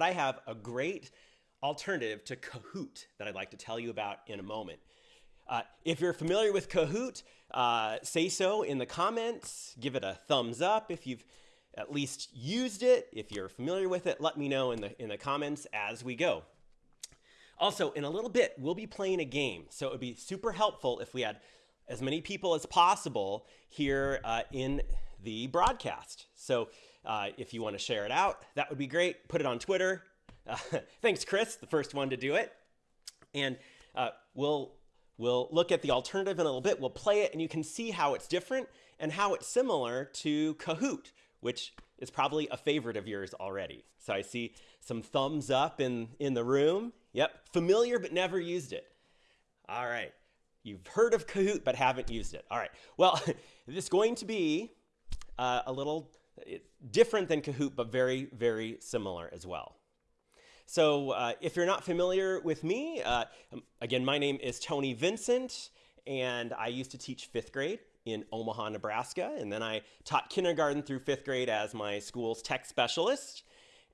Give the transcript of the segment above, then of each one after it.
I have a great alternative to Kahoot that I'd like to tell you about in a moment. Uh, if you're familiar with Kahoot, uh, say so in the comments. Give it a thumbs up if you've at least used it. If you're familiar with it, let me know in the, in the comments as we go. Also, in a little bit, we'll be playing a game. So it would be super helpful if we had as many people as possible here uh, in the broadcast. So uh, if you want to share it out, that would be great. Put it on Twitter. Uh, thanks, Chris, the first one to do it. And uh, we'll, we'll look at the alternative in a little bit. We'll play it, and you can see how it's different and how it's similar to Kahoot, which is probably a favorite of yours already. So I see some thumbs up in, in the room. Yep, familiar but never used it. All right. You've heard of Kahoot but haven't used it. All right. Well, this is going to be uh, a little different than Kahoot, but very, very similar as well. So uh, if you're not familiar with me, uh, um, again, my name is Tony Vincent, and I used to teach fifth grade in Omaha, Nebraska, and then I taught kindergarten through fifth grade as my school's tech specialist.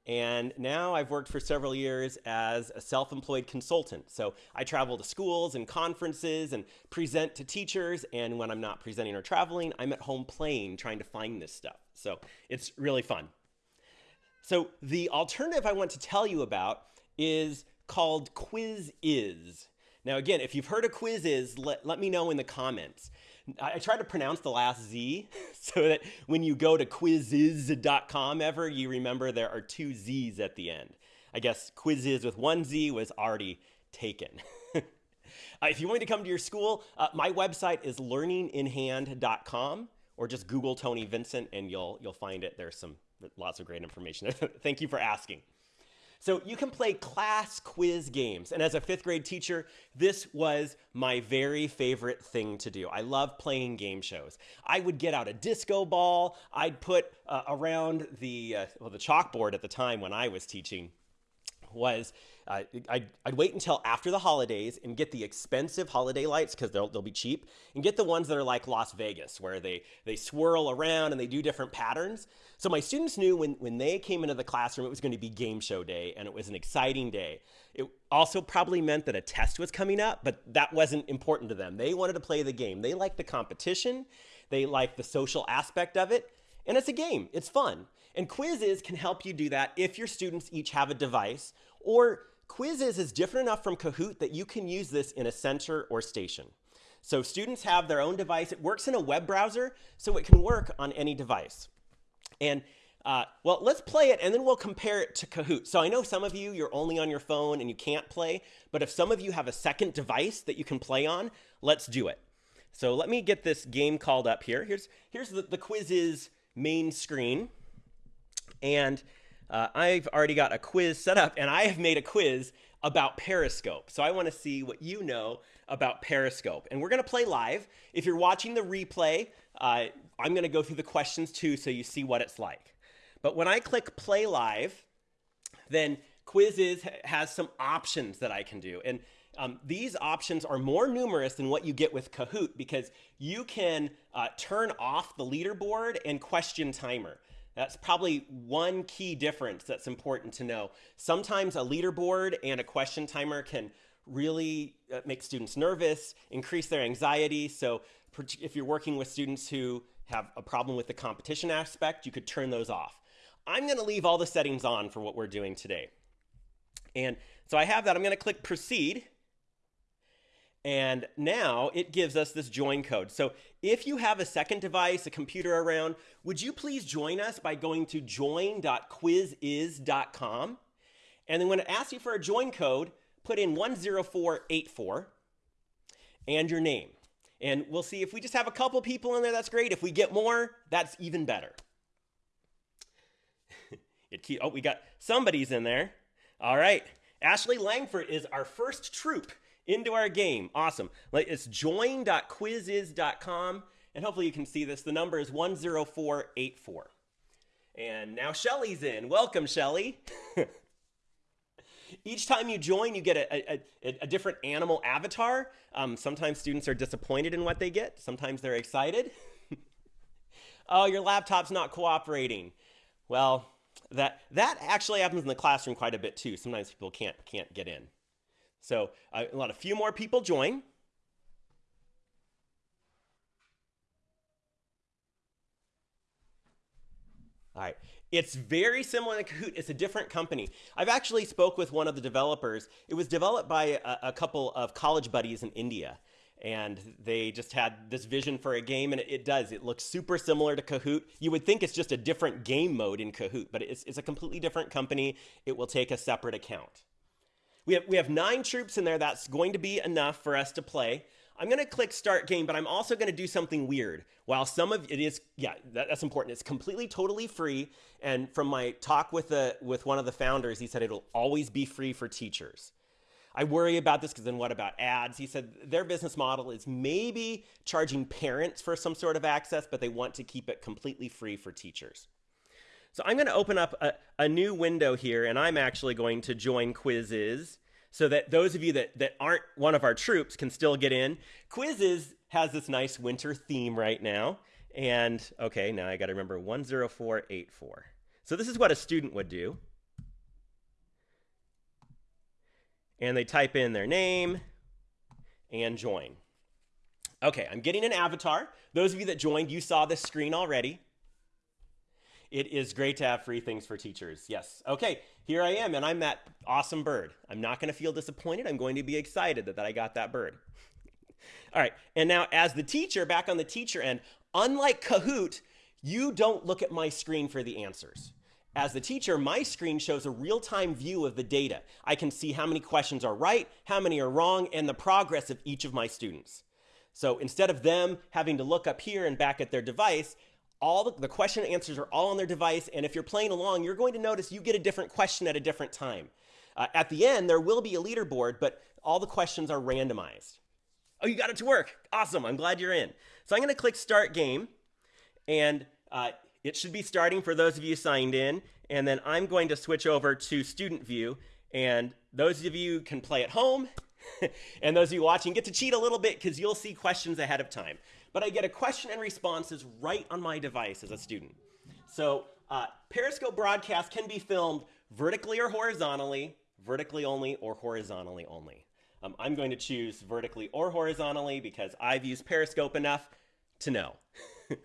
And now I've worked for several years as a self-employed consultant. So I travel to schools and conferences and present to teachers. And when I'm not presenting or traveling, I'm at home playing, trying to find this stuff. So it's really fun. So the alternative I want to tell you about is called Quizizz. Now, again, if you've heard of Quizizz, let, let me know in the comments. I, I try to pronounce the last Z so that when you go to quizizz.com ever, you remember there are two Z's at the end. I guess quizzes with one Z was already taken. uh, if you want me to come to your school, uh, my website is learninginhand.com or just Google Tony Vincent and you'll, you'll find it. There's some lots of great information. Thank you for asking. So you can play class quiz games. And as a fifth grade teacher, this was my very favorite thing to do. I love playing game shows. I would get out a disco ball. I'd put uh, around the, uh, well, the chalkboard at the time when I was teaching was uh, I'd, I'd, wait until after the holidays and get the expensive holiday lights because they'll, they'll be cheap and get the ones that are like Las Vegas where they, they swirl around and they do different patterns. So my students knew when, when they came into the classroom, it was going to be game show day and it was an exciting day. It also probably meant that a test was coming up, but that wasn't important to them. They wanted to play the game. They liked the competition. They liked the social aspect of it. And it's a game, it's fun. And Quizizz can help you do that if your students each have a device or Quizizz is different enough from Kahoot that you can use this in a center or station. So students have their own device. It works in a web browser, so it can work on any device. And uh, well, let's play it and then we'll compare it to Kahoot. So I know some of you, you're only on your phone and you can't play, but if some of you have a second device that you can play on, let's do it. So let me get this game called up here. Here's, here's the, the Quizizz main screen. And uh, I've already got a quiz set up and I have made a quiz about Periscope. So I want to see what you know about Periscope. And we're going to play live. If you're watching the replay, uh, I'm going to go through the questions too so you see what it's like. But when I click play live, then Quizizz has some options that I can do. And um, these options are more numerous than what you get with Kahoot because you can uh, turn off the leaderboard and question timer. That's probably one key difference that's important to know. Sometimes a leaderboard and a question timer can really uh, make students nervous, increase their anxiety. So if you're working with students who have a problem with the competition aspect, you could turn those off. I'm going to leave all the settings on for what we're doing today. And so I have that. I'm going to click proceed. And now it gives us this join code. So if you have a second device, a computer around, would you please join us by going to join.quizizz.com? And then when it asks you for a join code, put in 10484 and your name. And we'll see if we just have a couple people in there, that's great. If we get more, that's even better. it keep, oh, we got somebody's in there. All right. Ashley Langford is our first troop into our game. Awesome. It's join.quizizz.com. And hopefully you can see this. The number is 10484. And now Shelly's in. Welcome, Shelly. Each time you join, you get a, a, a different animal avatar. Um, sometimes students are disappointed in what they get. Sometimes they're excited. oh, your laptop's not cooperating. Well, that that actually happens in the classroom quite a bit too. Sometimes people can't can't get in. So a lot a few more people join. All right. It's very similar to Kahoot. It's a different company. I've actually spoke with one of the developers. It was developed by a, a couple of college buddies in India. And they just had this vision for a game, and it, it, does. It looks super similar to Kahoot. You would think it's just a different game mode in Kahoot, but it's, it's a completely different company. It will take a separate account. We have, we have nine troops in there. That's going to be enough for us to play. I'm going to click start game, but I'm also going to do something weird. While some of it is, yeah, that, that's important. It's completely, totally free. And from my talk with the with one of the founders, he said it'll always be free for teachers. I worry about this because then what about ads? He said their business model is maybe charging parents for some sort of access, but they want to keep it completely free for teachers. So I'm going to open up a, a new window here, and I'm actually going to join Quizizz so that those of you that, that aren't one of our troops can still get in. Quizizz has this nice winter theme right now. And okay, now I got to remember 10484. So this is what a student would do. And they type in their name and join. Okay, I'm getting an avatar. Those of you that joined, you saw this screen already. It is great to have free things for teachers. Yes. Okay, here I am, and I'm that awesome bird. I'm not going to feel disappointed. I'm going to be excited that, that I got that bird. All right, and now as the teacher, back on the teacher end, unlike Kahoot, you don't look at my screen for the answers. As the teacher, my screen shows a real-time view of the data. I can see how many questions are right, how many are wrong, and the progress of each of my students. So instead of them having to look up here and back at their device, all the, the question and answers are all on their device. And if you're playing along, you're going to notice you get a different question at a different time. Uh, at the end, there will be a leaderboard, but all the questions are randomized. Oh, you got it to work. Awesome. I'm glad you're in. So I'm going to click Start Game, and uh, it should be starting for those of you signed in. And then I'm going to switch over to Student View, and those of you can play at home, and those of you watching get to cheat a little bit because you'll see questions ahead of time but I get a question and responses right on my device as a student. So uh, Periscope broadcast can be filmed vertically or horizontally, vertically only or horizontally only. Um, I'm going to choose vertically or horizontally because I've used Periscope enough to know. All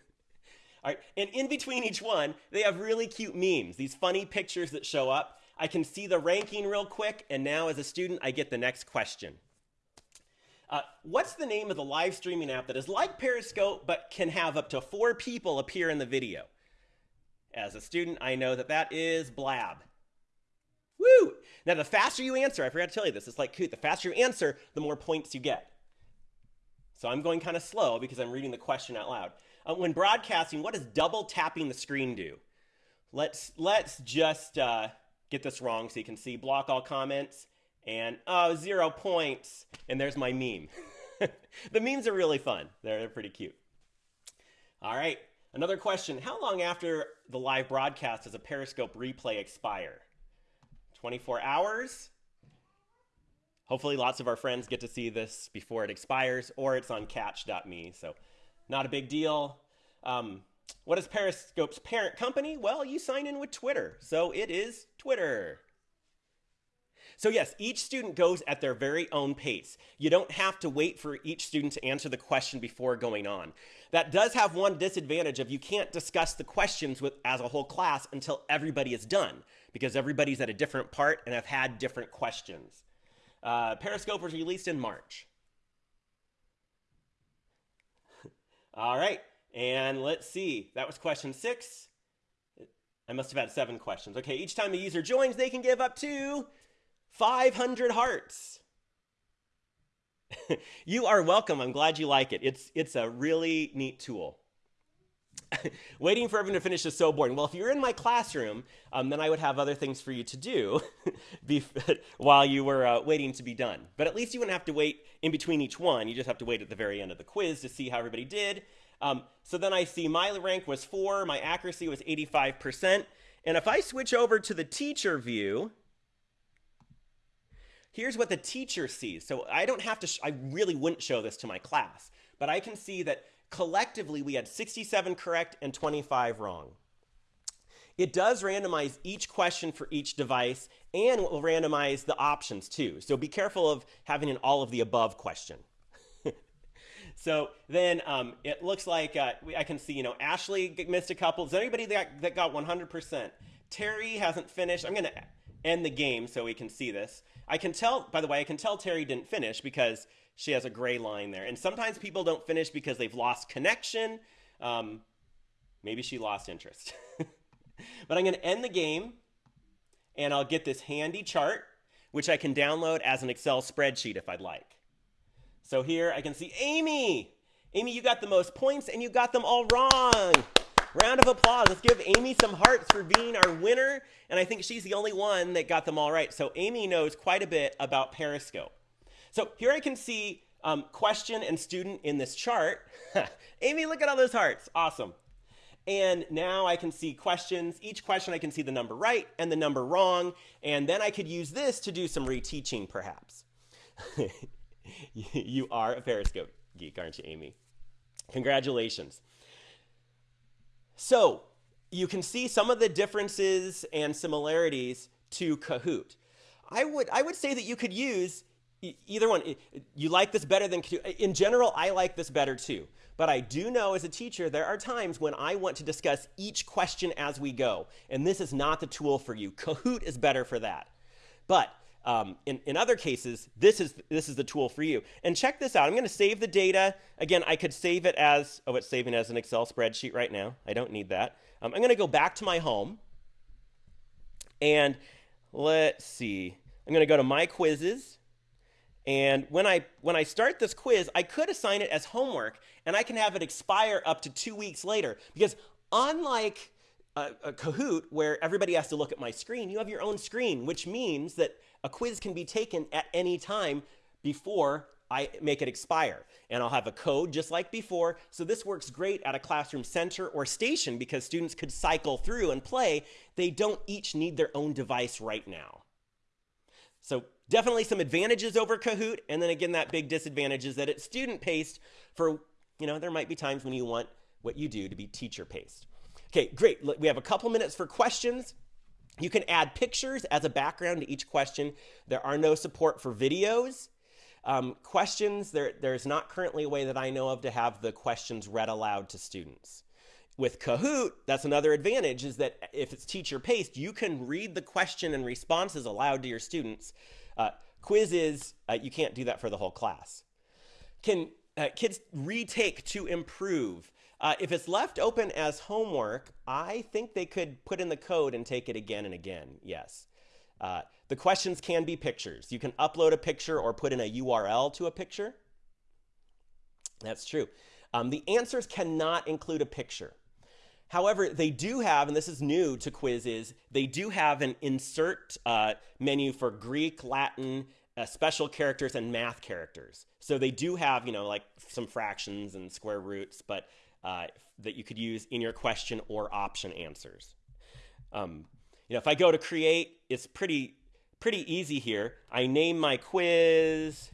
right, and in between each one, they have really cute memes, these funny pictures that show up. I can see the ranking real quick, and now as a student, I get the next question. Uh, what's the name of the live streaming app that is like Periscope but can have up to four people appear in the video? As a student, I know that that is Blab. Woo! Now, the faster you answer, I forgot to tell you this, it's like Kahoot. The faster you answer, the more points you get. So I'm going kind of slow because I'm reading the question out loud. Uh, when broadcasting, what does double tapping the screen do? Let's let's just uh, get this wrong so you can see. Block all comments and oh, zero points. And there's my meme. the memes are really fun. They're, they're pretty cute. All right, another question. How long after the live broadcast does a Periscope replay expire? 24 hours? Hopefully lots of our friends get to see this before it expires or it's on katch.me, so not a big deal. Um, what is Periscope's parent company? Well, you sign in with Twitter, so it is Twitter. So yes, each student goes at their very own pace. You don't have to wait for each student to answer the question before going on. That does have one disadvantage of you can't discuss the questions with as a whole class until everybody is done because everybody's at a different part and have had different questions. Uh, Periscope was released in March. All right, and let's see. That was question six. I must have had seven questions. Okay, each time a user joins, they can give up to 500 hearts. you are welcome. I'm glad you like it. It's, it's a really neat tool. Waiting for everyone to finish is so boring. Well, if you're in my classroom, um, then I would have other things for you to do while you were uh, waiting to be done. But at least you wouldn't have to wait in between each one. You just have to wait at the very end of the quiz to see how everybody did. Um, so then I see my rank was four, my accuracy was 85%. And if I switch over to the teacher view, here's what the teacher sees. So I don't have to, I really wouldn't show this to my class, but I can see that collectively we had 67 correct and 25 wrong. It does randomize each question for each device and it will randomize the options too. So be careful of having an all of the above question. so then um, it looks like uh, I can see, you know, Ashley missed a couple. Is anybody that, that got 100%? Terry hasn't finished. I'm going to end the game so we can see this. I can tell, by the way, I can tell Terry didn't finish because she has a gray line there. And sometimes people don't finish because they've lost connection. Um, maybe she lost interest. but I'm going to end the game and I'll get this handy chart, which I can download as an Excel spreadsheet if I'd like. So here I can see Amy. Amy, you got the most points and you got them all wrong. Round of applause. Let's give Amy some hearts for being our winner. And I think she's the only one that got them all right. So Amy knows quite a bit about Periscope. So here I can see um, question and student in this chart. Amy, look at all those hearts. Awesome. And now I can see questions. Each question I can see the number right and the number wrong. And then I could use this to do some reteaching perhaps. you are a Periscope geek, aren't you, Amy? Congratulations. So you can see some of the differences and similarities to Kahoot. I would, I would say that you could use either one. You like this better than Kahoot. In general, I like this better too. But I do know as a teacher, there are times when I want to discuss each question as we go. And this is not the tool for you. Kahoot is better for that. But um, in, in other cases, this is, this is the tool for you. And check this out. I'm going to save the data. Again, I could save it as, oh, it's saving as an Excel spreadsheet right now. I don't need that. Um, I'm going to go back to my home. And let's see. I'm going to go to my quizzes. And when I, when I start this quiz, I could assign it as homework and I can have it expire up to two weeks later. Because unlike a, a Kahoot where everybody has to look at my screen, you have your own screen, which means that a quiz can be taken at any time before I make it expire. And I'll have a code just like before. So this works great at a classroom center or station because students could cycle through and play. They don't each need their own device right now. So Definitely some advantages over Kahoot, and then again, that big disadvantage is that it's student paced for, you know, there might be times when you want what you do to be teacher paced. Okay, great. We have a couple minutes for questions. You can add pictures as a background to each question. There are no support for videos. Um, questions, there, there's not currently a way that I know of to have the questions read aloud to students. With Kahoot, that's another advantage is that if it's teacher paced, you can read the question and responses aloud to your students uh, Quizizz, uh, you can't do that for the whole class. Can uh, kids retake to improve? Uh, if it's left open as homework, I think they could put in the code and take it again and again, yes. Uh, the questions can be pictures. You can upload a picture or put in a URL to a picture. That's true. Um, the answers cannot include a picture. However, they do have, and this is new to Quizizz, they do have an insert uh, menu for Greek, Latin, uh, special characters, and math characters. So they do have, you know, like some fractions and square roots, but uh, that you could use in your question or option answers. Um, you know, if I go to create, it's pretty pretty easy here. I name my quiz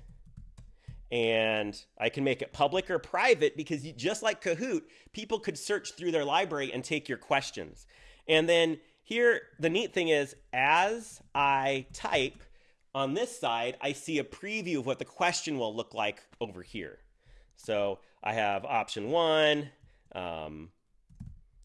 and I can make it public or private because you, just like Kahoot, people could search through their library and take your questions. And then here, the neat thing is, as I type on this side, I see a preview of what the question will look like over here. So I have option one. Um,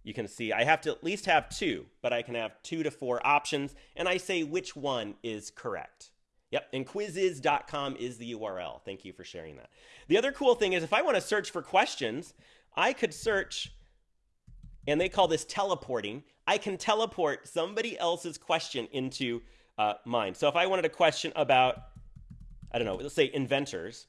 you can see I have to at least have two, but I can have two to four options, and I say which one is correct. Yep, and quizizz.com is the URL. Thank you for sharing that. The other cool thing is if I want to search for questions, I could search, and they call this teleporting. I can teleport somebody else's question into uh, mine. So if I wanted a question about, I don't know, let's say inventors,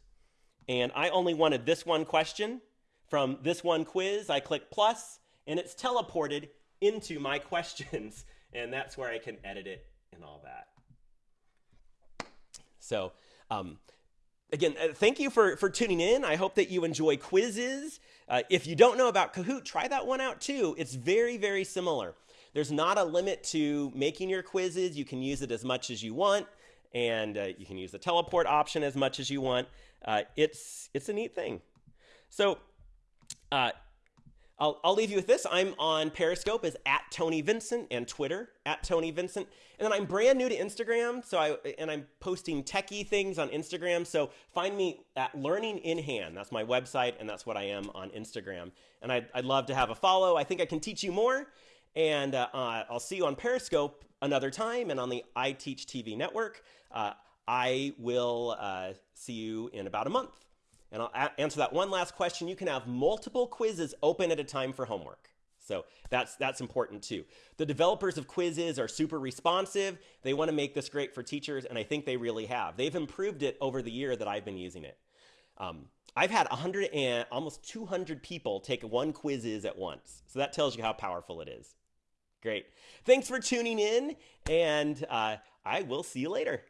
and I only wanted this one question from this one quiz, I click plus, and it's teleported into my questions. And that's where I can edit it and all that. So, um, again, uh, thank you for, for tuning in. I hope that you enjoy Quizizz. Uh, if you don't know about Kahoot, try that one out too. It's very, very similar. There's not a limit to making your quizzes. You can use it as much as you want, and uh, you can use the teleport option as much as you want. Uh, it's, it's a neat thing. So, uh, I'll, I'll leave you with this. I'm on Periscope as at Tony Vincent and Twitter at Tony Vincent. And then I'm brand new to Instagram. So I, and I'm posting techie things on Instagram. So find me at Learning in Hand. That's my website. And that's what I am on Instagram. And I'd, I'd love to have a follow. I think I can teach you more. And uh, uh, I'll see you on Periscope another time and on the I Teach TV network. Uh, I will uh, see you in about a month. And I'll answer that one last question. You can have multiple Quizizz open at a time for homework. So that's that's important too. The developers of quizzes are super responsive. They want to make this great for teachers, and I think they really have. They've improved it over the year that I've been using it. Um, I've had 100 and almost 200 people take one quizzes at once. So that tells you how powerful it is. Great. Thanks for tuning in, and uh, I will see you later.